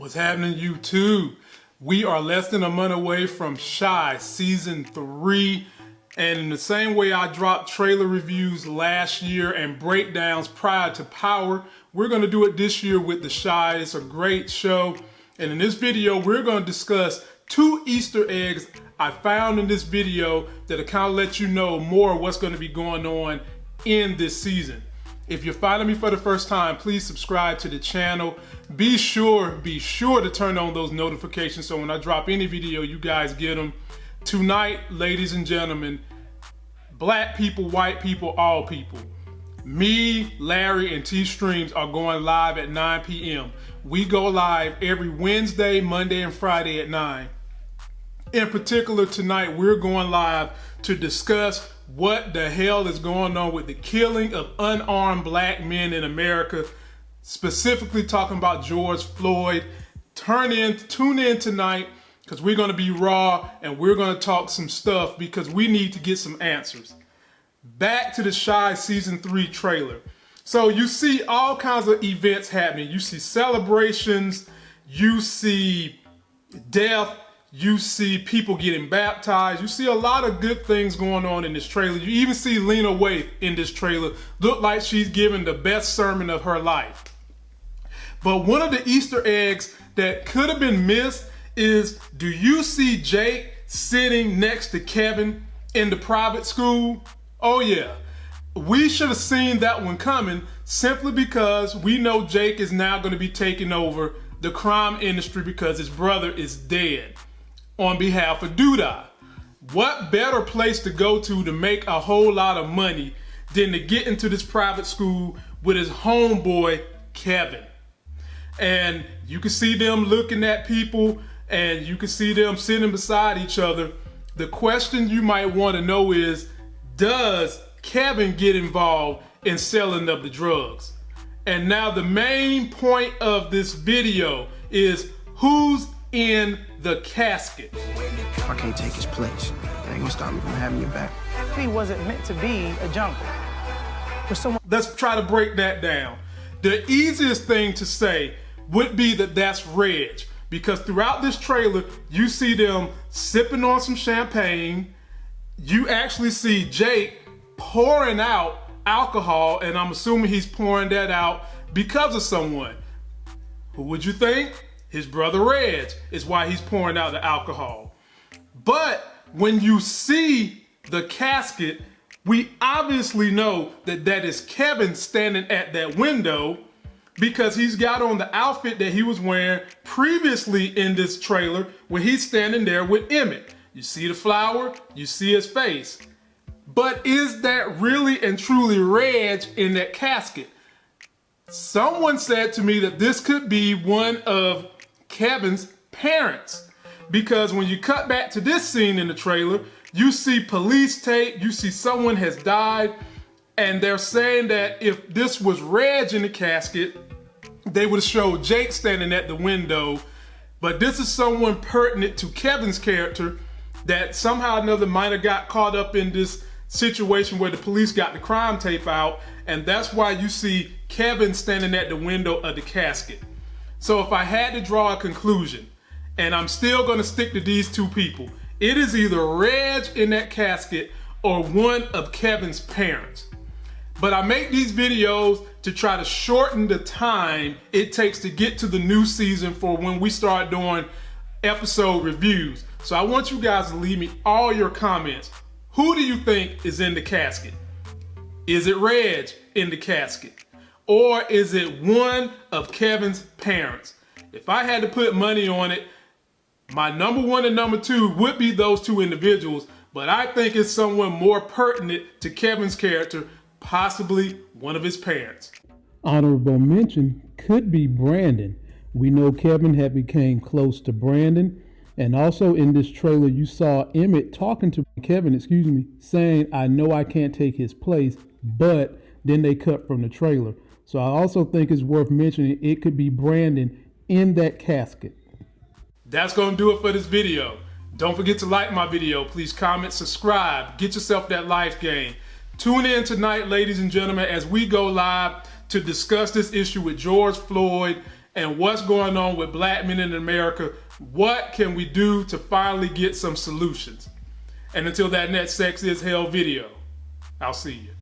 What's happening, YouTube? We are less than a month away from Chi Season 3. And in the same way I dropped trailer reviews last year and breakdowns prior to Power, we're going to do it this year with the Chi. It's a great show. And in this video, we're going to discuss two Easter eggs I found in this video that'll kind of let you know more what's going to be going on in this season. If you're finding me for the first time, please subscribe to the channel. Be sure, be sure to turn on those notifications so when I drop any video, you guys get them. Tonight, ladies and gentlemen, black people, white people, all people, me, Larry, and T Streams are going live at 9 p.m. We go live every Wednesday, Monday, and Friday at 9. In particular, tonight we're going live to discuss what the hell is going on with the killing of unarmed black men in America, specifically talking about George Floyd. Turn in, tune in tonight because we're going to be raw and we're going to talk some stuff because we need to get some answers. Back to the Chi Season 3 trailer. So you see all kinds of events happening. You see celebrations, you see death, you see people getting baptized. You see a lot of good things going on in this trailer. You even see Lena Waithe in this trailer look like she's giving the best sermon of her life. But one of the Easter eggs that could have been missed is do you see Jake sitting next to Kevin in the private school? Oh yeah. We should have seen that one coming simply because we know Jake is now going to be taking over the crime industry because his brother is dead on behalf of Douda. What better place to go to to make a whole lot of money than to get into this private school with his homeboy, Kevin. And you can see them looking at people and you can see them sitting beside each other. The question you might want to know is, does Kevin get involved in selling of the drugs? And now the main point of this video is who's in the casket. I can't take his place, that ain't gonna stop me from having you back. He wasn't meant to be a jungle. For someone Let's try to break that down. The easiest thing to say would be that that's Reg. Because throughout this trailer, you see them sipping on some champagne. You actually see Jake pouring out alcohol, and I'm assuming he's pouring that out because of someone. Who would you think? His brother Reg is why he's pouring out the alcohol. But when you see the casket, we obviously know that that is Kevin standing at that window because he's got on the outfit that he was wearing previously in this trailer when he's standing there with Emmett. You see the flower, you see his face. But is that really and truly Reg in that casket? Someone said to me that this could be one of Kevin's parents. Because when you cut back to this scene in the trailer, you see police tape, you see someone has died, and they're saying that if this was Reg in the casket, they would show Jake standing at the window. But this is someone pertinent to Kevin's character that somehow or another might have got caught up in this situation where the police got the crime tape out, and that's why you see Kevin standing at the window of the casket. So if I had to draw a conclusion, and I'm still gonna stick to these two people, it is either Reg in that casket or one of Kevin's parents. But I make these videos to try to shorten the time it takes to get to the new season for when we start doing episode reviews. So I want you guys to leave me all your comments. Who do you think is in the casket? Is it Reg in the casket? Or is it one of Kevin's parents? If I had to put money on it, my number one and number two would be those two individuals, but I think it's someone more pertinent to Kevin's character, possibly one of his parents. Honorable mention could be Brandon. We know Kevin had became close to Brandon. And also in this trailer, you saw Emmett talking to Kevin, excuse me, saying, I know I can't take his place, but then they cut from the trailer. So I also think it's worth mentioning it could be Brandon in that casket. That's going to do it for this video. Don't forget to like my video. Please comment, subscribe, get yourself that life game. Tune in tonight, ladies and gentlemen, as we go live to discuss this issue with George Floyd and what's going on with black men in America. What can we do to finally get some solutions? And until that next Sex is Hell video, I'll see you.